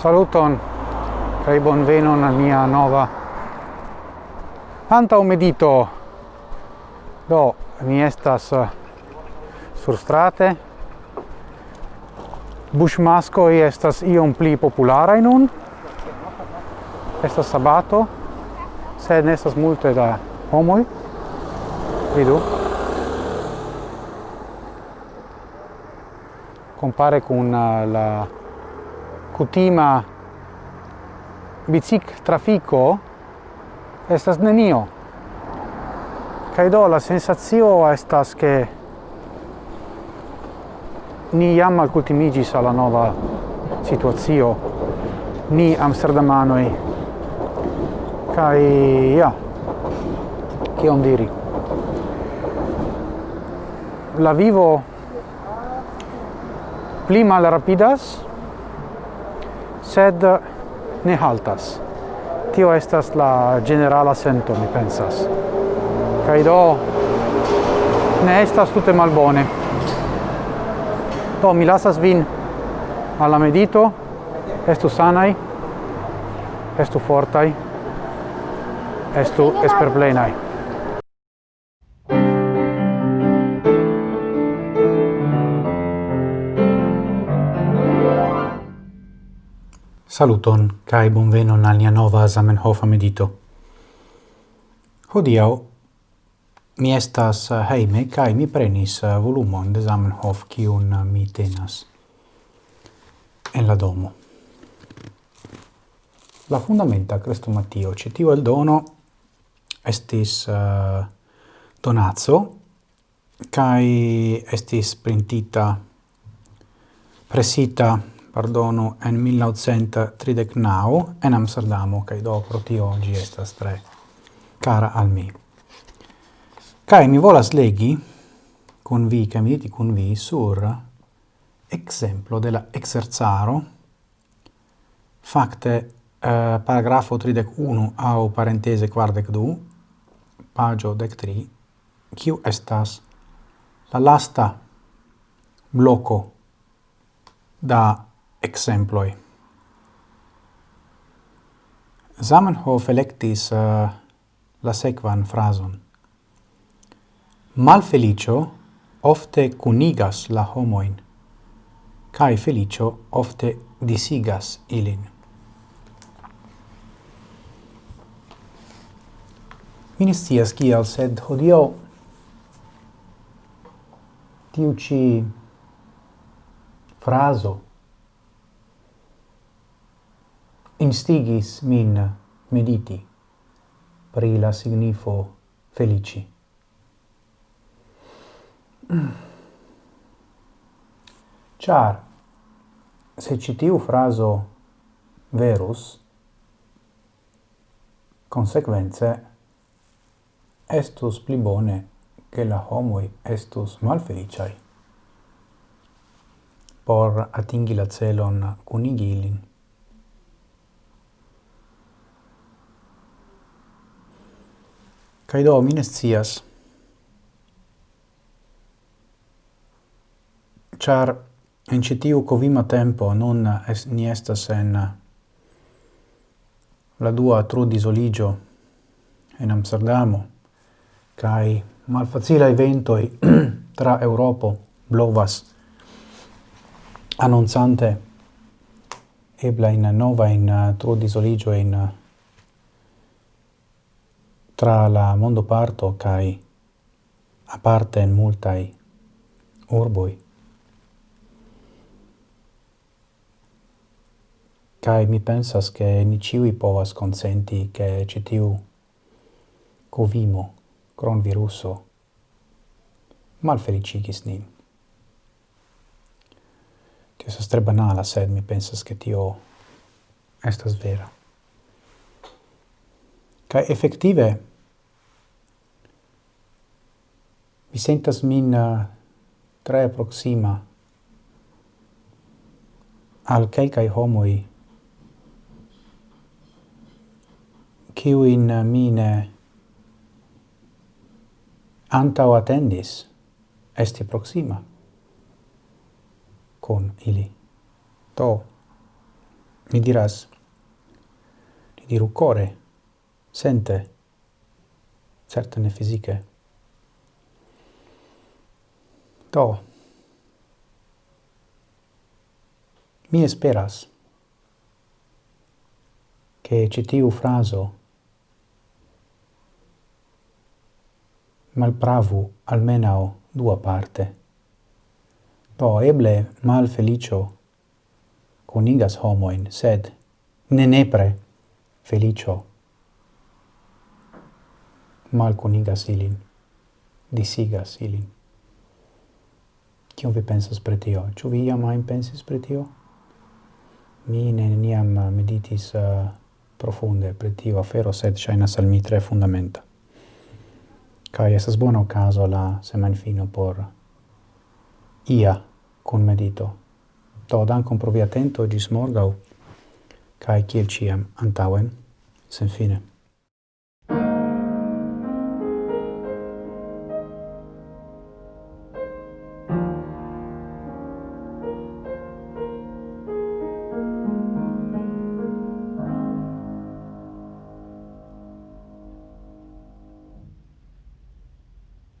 Saluton bon veno al mia nova antaŭ medito. Do mi estas eh, bushmasko Buŝmaskoj estas iom pli popularaj nun. Estas sabato, sed ne estas multe da homoi Vidu. Compare con eh, la cutima bicic trafico estas nenio. Kaj do la sensazio estas che ni jam alkutimigis alla nova situazio ni amsterdamanoj. Kaj ja. Kion diri? La vivo pli malrapidas sed ne haltas. Tio estas la generala sento, mi pensas. Kaj do ne estas tute malbone. Do mi lasas vin alla medito, estu sanai, estu fortai, estu esperplenai. Saluton kai bonvenon al nia nova Zamenhof medito. Hodiau, mi estas eh, heime, kai mi prenis eh, volumon de Zamenhof kiun eh, mi tenas en la domo. La fundamenta crestomatio ĉe el dono, estis uh, donaco kai estis printita presita pardono en 1939 en Amsterdamo, kai do pro tio oggi estas tre cara al mi. Kai mi volas legi kun vi, kai mi diti kun vi sur exemplo della exerzaro facte eh, paragrafo 31 au parentese quardec du, pagio dec tri, kiu estas la lasta bloco da exemploi. Zamenhof electis uh, la sequan frason. Malfelicio ofte cunigas la homoin, cae felicio ofte disigas ilin. Ministias kial, sed hodio tiu ci fraso instigis min mediti pri la signifo felici. Char, se citiu fraso verus, consequence, estus pli bone che la homoi estus malfeliciai por atingi la celon cunigilin Kaj do, mi ne scias. Ĉar en ĉi tiu kovima tempo nun es, ni estas en la dua trudisoliĝo en Amsterdamo kaj malfacila evento tra Europo blovas annunzante ebla in nova in uh, tro disoligio in uh, tra la mondo parto kai a aparte in multai urboi kai mi pensas, che ni ciui povas consenti che citiu covimo, cronviruso, malfelicigis nin. Tio estas tre banala, sed mi pensas, che tio estas vera. kai effettive Mi sentas min eh, tre proxima al quelcae homoi in eh, mine antau attendis esti proxima con ili. To, mi diras, ni diru core, sente, certe ne fisiche, Do. Mi esperas che citiu fraso malpravu almenao dua parte. Do eble mal felicio conigas homoin, sed ne nepre felicio mal conigas ilin, disigas ilin. Kion vi pensas pre tio? Ĉu vi iam ajn pensis pri tio? Mi neniam eh, meditis uh, profunde pri tio afero, sed ŝajnas al mi tre fundamenta. Kaj estas bona okazo la semajnfino por ia kun medito. Do dankon pro via atento ĝis morgaŭ kaj kiel ĉiam antaŭen senfine.